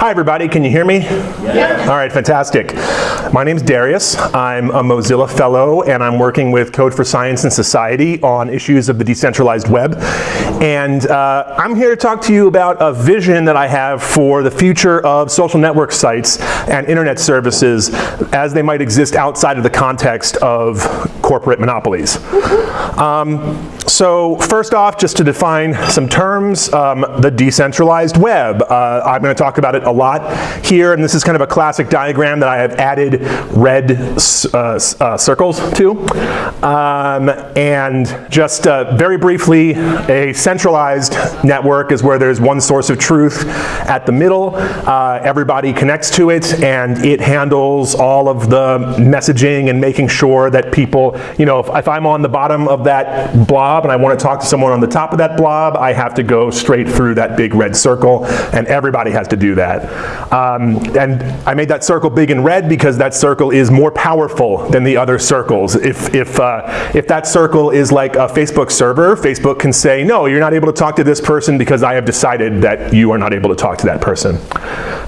Hi everybody, can you hear me? Yeah. All right, fantastic. My name's Darius. I'm a Mozilla Fellow and I'm working with Code for Science and Society on issues of the decentralized web. And uh, I'm here to talk to you about a vision that I have for the future of social network sites and internet services as they might exist outside of the context of corporate monopolies. Um, so first off, just to define some terms, um, the decentralized web. Uh, I'm going to talk about it a lot here, and this is kind of a classic diagram that I have added red uh, uh, circles to. Um, and just uh, very briefly, a centralized network is where there's one source of truth at the middle. Uh, everybody connects to it, and it handles all of the messaging and making sure that people, you know, if, if I'm on the bottom of that blob and I want to talk to someone on the top of that blob, I have to go straight through that big red circle, and everybody has to do that. Um, and I made that circle big and red because that circle is more powerful than the other circles. If, if, uh, if that circle is like a Facebook server, Facebook can say, no, you're not able to talk to this person because I have decided that you are not able to talk to that person.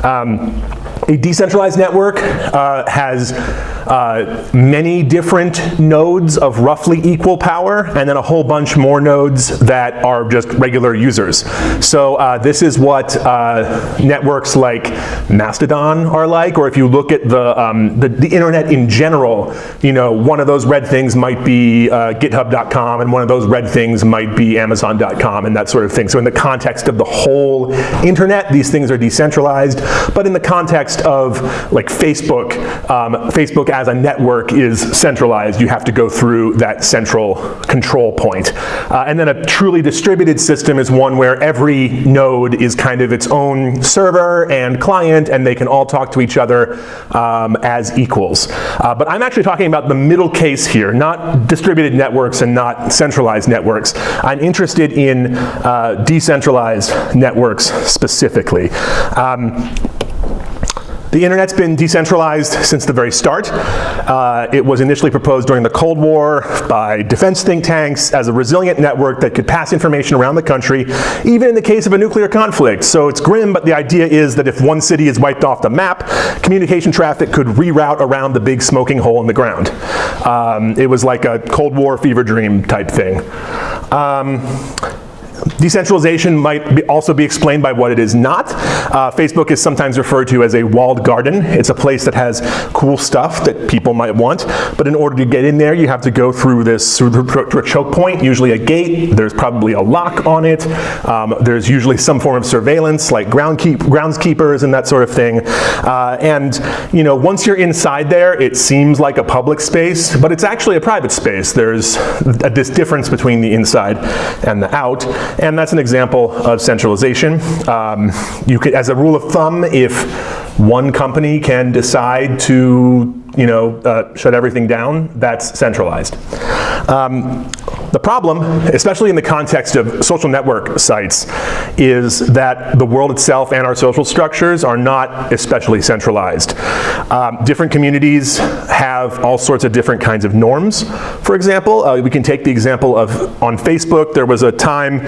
Um, a decentralized network uh, has uh, many different nodes of roughly equal power, and then a whole bunch more nodes that are just regular users. So uh, this is what uh, networks like Mastodon are like, or if you look at the, um, the, the, internet in general, you know, one of those red things might be uh, github.com, and one of those red things might be amazon.com, and that sort of thing. So in the context of the whole internet, these things are decentralized, but in the context of like Facebook, um, Facebook as a network is centralized. You have to go through that central control point. Uh, and then a truly distributed system is one where every node is kind of its own server and client, and they can all talk to each other um, as equals. Uh, but I'm actually talking about the middle case here, not distributed networks and not centralized networks. I'm interested in uh, decentralized networks specifically. Um, the internet's been decentralized since the very start. Uh, it was initially proposed during the Cold War by defense think tanks as a resilient network that could pass information around the country, even in the case of a nuclear conflict. So it's grim, but the idea is that if one city is wiped off the map, communication traffic could reroute around the big smoking hole in the ground. Um, it was like a Cold War fever dream type thing. Um, Decentralization might be also be explained by what it is not. Uh, Facebook is sometimes referred to as a walled garden. It's a place that has cool stuff that people might want, but in order to get in there, you have to go through this through a choke point, usually a gate. There's probably a lock on it. Um, there's usually some form of surveillance, like ground keep, groundskeepers and that sort of thing. Uh, and you know, once you're inside there, it seems like a public space, but it's actually a private space. There's a, this difference between the inside and the out. And that's an example of centralization. Um, you could, as a rule of thumb, if one company can decide to you know, uh, shut everything down, that's centralized. Um, the problem, especially in the context of social network sites, is that the world itself and our social structures are not especially centralized. Um, different communities have all sorts of different kinds of norms. For example, uh, we can take the example of on Facebook, there was a time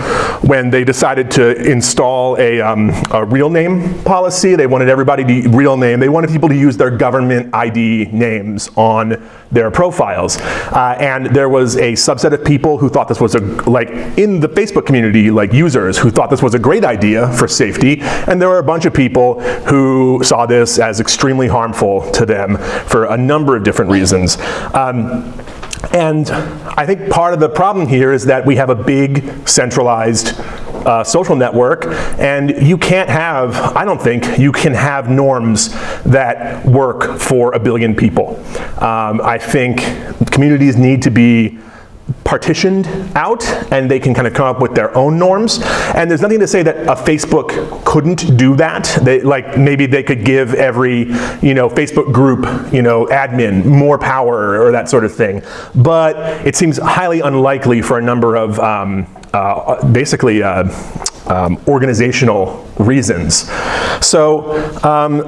when they decided to install a, um, a real name policy. They wanted everybody to real name. They wanted people to use their government ID names on their profiles. Uh, and there was a subset of people who thought this was a, like in the Facebook community, like users who thought this was a great idea for safety. And there were a bunch of people who saw this as extremely harmful to them for a number of different reasons. Um, and I think part of the problem here is that we have a big centralized uh, social network, and you can't have, I don't think, you can have norms that work for a billion people. Um, I think communities need to be partitioned out and they can kind of come up with their own norms. And there's nothing to say that a Facebook couldn't do that. They, like maybe they could give every you know, Facebook group you know, admin more power or that sort of thing. But it seems highly unlikely for a number of um, uh, basically uh, um, organizational reasons. So um,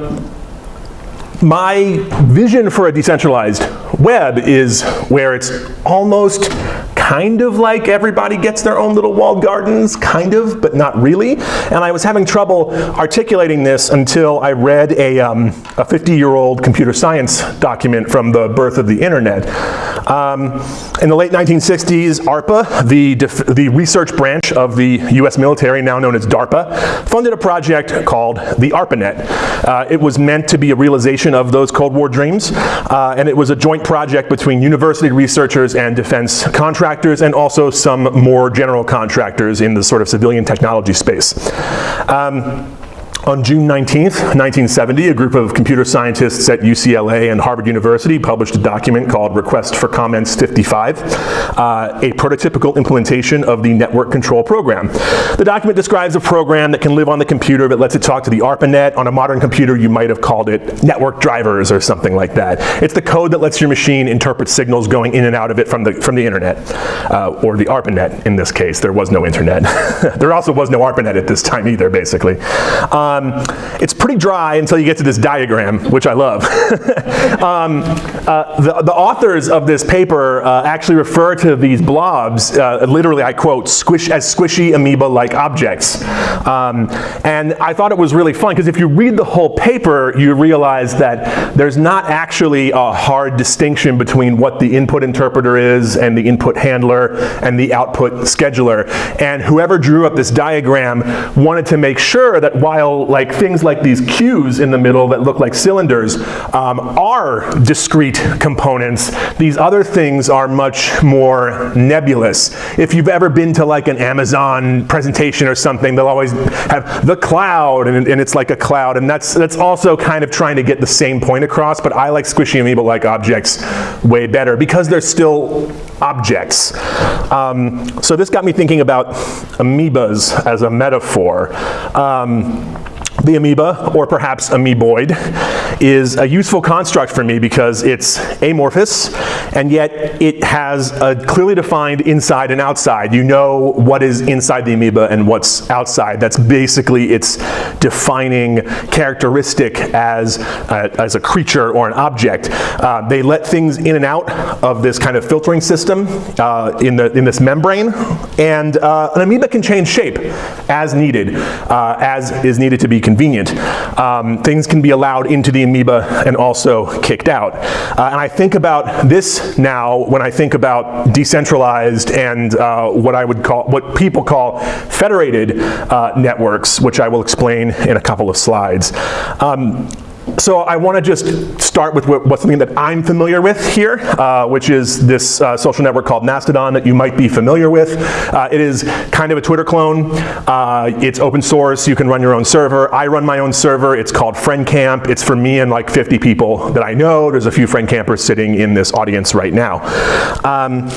my vision for a decentralized web is where it's almost kind of like everybody gets their own little walled gardens, kind of, but not really. And I was having trouble articulating this until I read a 50-year-old um, computer science document from the birth of the internet. Um, in the late 1960s, ARPA, the, the research branch of the US military, now known as DARPA, funded a project called the ARPANET. Uh, it was meant to be a realization of those Cold War dreams, uh, and it was a joint project between university researchers and defense contractors, and also some more general contractors in the sort of civilian technology space. Um, on June 19th, 1970, a group of computer scientists at UCLA and Harvard University published a document called Request for Comments 55, uh, a prototypical implementation of the Network Control Program. The document describes a program that can live on the computer that lets it talk to the ARPANET. On a modern computer, you might have called it network drivers or something like that. It's the code that lets your machine interpret signals going in and out of it from the, from the internet, uh, or the ARPANET in this case. There was no internet. there also was no ARPANET at this time either, basically. Um, um, it's pretty dry until you get to this diagram, which I love. um, uh, the, the, authors of this paper uh, actually refer to these blobs, uh, literally I quote, squish, as squishy amoeba-like objects. Um, and I thought it was really fun because if you read the whole paper, you realize that there's not actually a hard distinction between what the input interpreter is and the input handler and the output scheduler. And whoever drew up this diagram wanted to make sure that while like things like these queues in the middle that look like cylinders um, are discrete components. These other things are much more nebulous. If you've ever been to like an Amazon presentation or something, they'll always have the cloud and, and it's like a cloud and that's, that's also kind of trying to get the same point across, but I like squishy amoeba-like objects way better because they're still objects. Um, so this got me thinking about amoebas as a metaphor. Um, the amoeba, or perhaps amoeboid, is a useful construct for me because it's amorphous, and yet it has a clearly defined inside and outside. You know what is inside the amoeba and what's outside. That's basically its defining characteristic as a, as a creature or an object. Uh, they let things in and out of this kind of filtering system uh, in, the, in this membrane, and uh, an amoeba can change shape as needed, uh, as is needed to be convenient. Um, things can be allowed into the amoeba and also kicked out. Uh, and I think about this now when I think about decentralized and uh, what I would call, what people call federated uh, networks, which I will explain in a couple of slides. Um, so I want to just start with what, what's something that I'm familiar with here, uh, which is this uh, social network called Mastodon that you might be familiar with. Uh, it is kind of a Twitter clone. Uh, it's open source. You can run your own server. I run my own server. It's called FriendCamp. It's for me and like 50 people that I know. There's a few friend campers sitting in this audience right now. Um,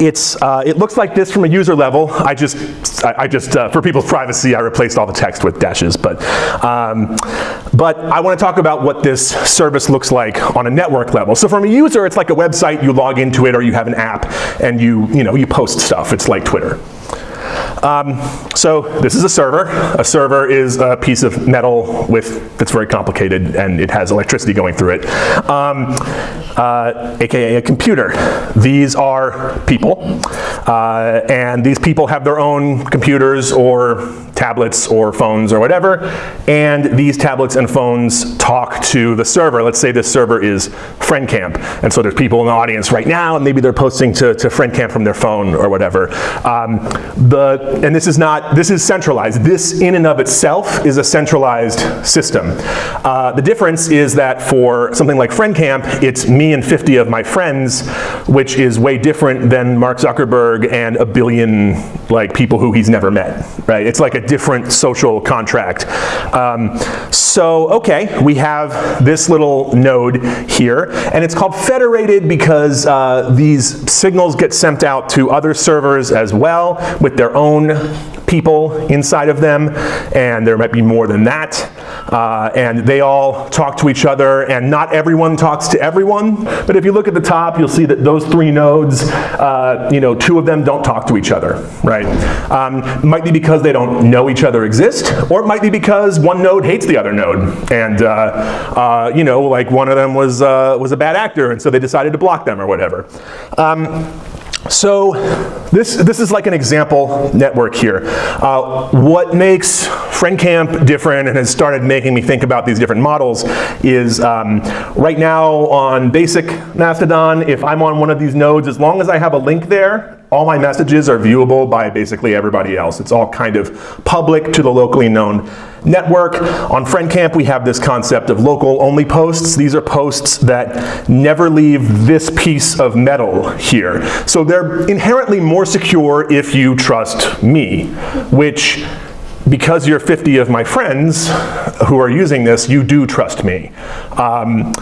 it's, uh, it looks like this from a user level. I just, I, I just uh, for people's privacy, I replaced all the text with dashes. But, um, but I want to talk about what this service looks like on a network level. So from a user, it's like a website. You log into it, or you have an app, and you, you know, you post stuff. It's like Twitter. Um, so this is a server. A server is a piece of metal with that's very complicated and it has electricity going through it, um, uh, aka a computer. These are people, uh, and these people have their own computers or tablets or phones or whatever, and these tablets and phones talk to the server. Let's say this server is FriendCamp, and so there's people in the audience right now, and maybe they're posting to, to FriendCamp from their phone or whatever. Um, the and this is not, this is centralized. This in and of itself is a centralized system. Uh, the difference is that for something like FriendCamp, it's me and 50 of my friends, which is way different than Mark Zuckerberg and a billion like people who he's never met, right? It's like a different social contract. Um, so, okay, we have this little node here, and it's called federated because uh, these signals get sent out to other servers as well with their own people inside of them, and there might be more than that. Uh, and they all talk to each other, and not everyone talks to everyone. But if you look at the top, you'll see that those three nodes, uh, you know, two of them don't talk to each other, right? Um, might be because they don't know each other exist, or it might be because one node hates the other node, and uh, uh you know, like one of them was uh, was a bad actor, and so they decided to block them or whatever. Um, so this, this is like an example network here. Uh, what makes FriendCamp different and has started making me think about these different models is um, right now on basic Mastodon, if I'm on one of these nodes, as long as I have a link there, all my messages are viewable by basically everybody else. It's all kind of public to the locally known network. On FriendCamp, we have this concept of local only posts. These are posts that never leave this piece of metal here. So they're inherently more secure if you trust me, which because you're 50 of my friends who are using this, you do trust me. Um,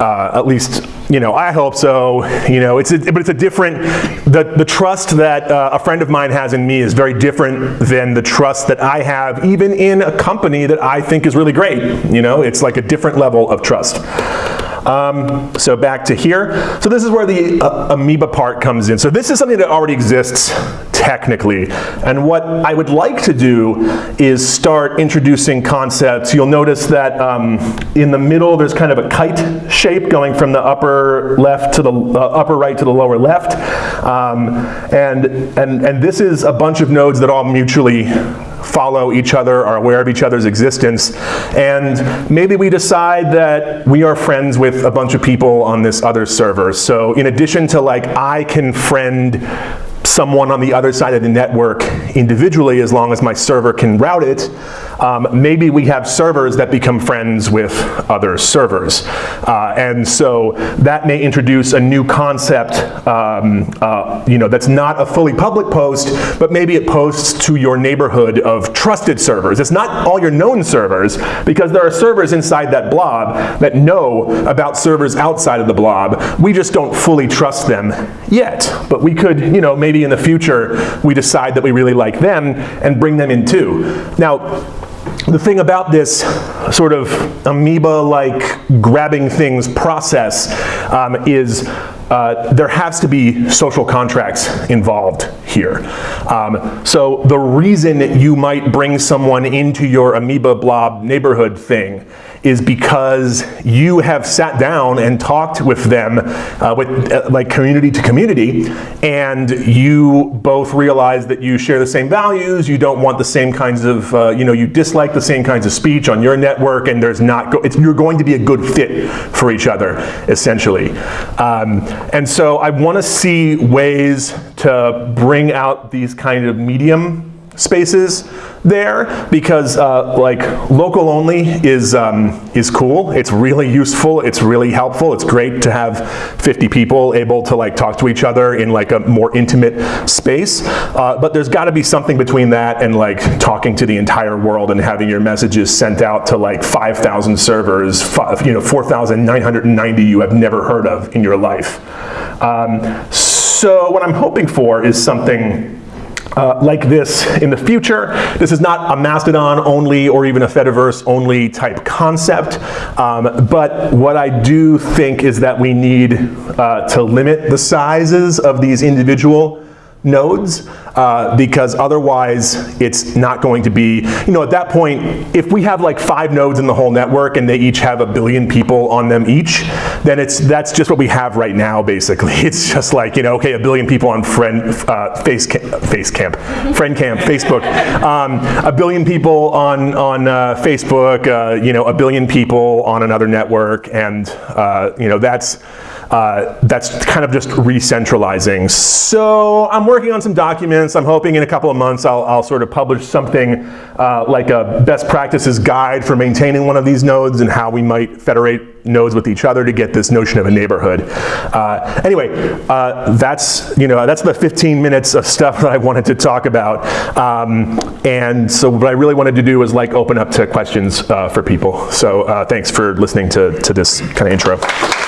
uh, at least, you know, I hope so. You know, it's a, but it's a different, the, the trust that uh, a friend of mine has in me is very different than the trust that I have even in a company that I think is really great. You know, it's like a different level of trust. Um, so back to here. So this is where the uh, amoeba part comes in. So this is something that already exists technically. And what I would like to do is start introducing concepts. You'll notice that um, in the middle there's kind of a kite shape going from the upper left to the uh, upper right to the lower left. Um, and, and, and this is a bunch of nodes that all mutually follow each other, are aware of each other's existence, and maybe we decide that we are friends with a bunch of people on this other server. So in addition to like, I can friend someone on the other side of the network individually as long as my server can route it, um, maybe we have servers that become friends with other servers. Uh, and so that may introduce a new concept um, uh, you know, that's not a fully public post, but maybe it posts to your neighborhood of trusted servers. It's not all your known servers, because there are servers inside that blob that know about servers outside of the blob. We just don't fully trust them yet. But we could, you know, maybe in the future, we decide that we really like them and bring them in too. Now, the thing about this sort of amoeba-like grabbing things process um, is uh, there has to be social contracts involved here. Um, so the reason you might bring someone into your amoeba blob neighborhood thing is because you have sat down and talked with them, uh, with uh, like community to community, and you both realize that you share the same values, you don't want the same kinds of, uh, you know, you dislike the same kinds of speech on your network, and there's not, go you're going to be a good fit for each other, essentially. Um, and so I want to see ways to bring out these kind of medium spaces there because uh, like local only is um, is cool. It's really useful. It's really helpful. It's great to have 50 people able to like talk to each other in like a more intimate space. Uh, but there's got to be something between that and like talking to the entire world and having your messages sent out to like 5,000 servers, five, you know, 4,990 you have never heard of in your life. Um, what I'm hoping for is something uh, like this in the future. This is not a Mastodon only or even a Fediverse only type concept, um, but what I do think is that we need uh, to limit the sizes of these individual nodes uh, because otherwise it's not going to be, you know, at that point, if we have like five nodes in the whole network and they each have a billion people on them each, then it's that's just what we have right now, basically. It's just like, you know, okay, a billion people on friend, uh, face, face camp, friend camp, Facebook. Um, a billion people on, on uh, Facebook, uh, you know, a billion people on another network, and, uh, you know, that's, uh, that's kind of just re-centralizing. So I'm working on some documents. I'm hoping in a couple of months I'll, I'll sort of publish something uh, like a best practices guide for maintaining one of these nodes and how we might federate nodes with each other to get this notion of a neighborhood. Uh, anyway, uh, that's you know that's the 15 minutes of stuff that I wanted to talk about. Um, and so what I really wanted to do was like open up to questions uh, for people. So thanks for listening to, to this kind of intro.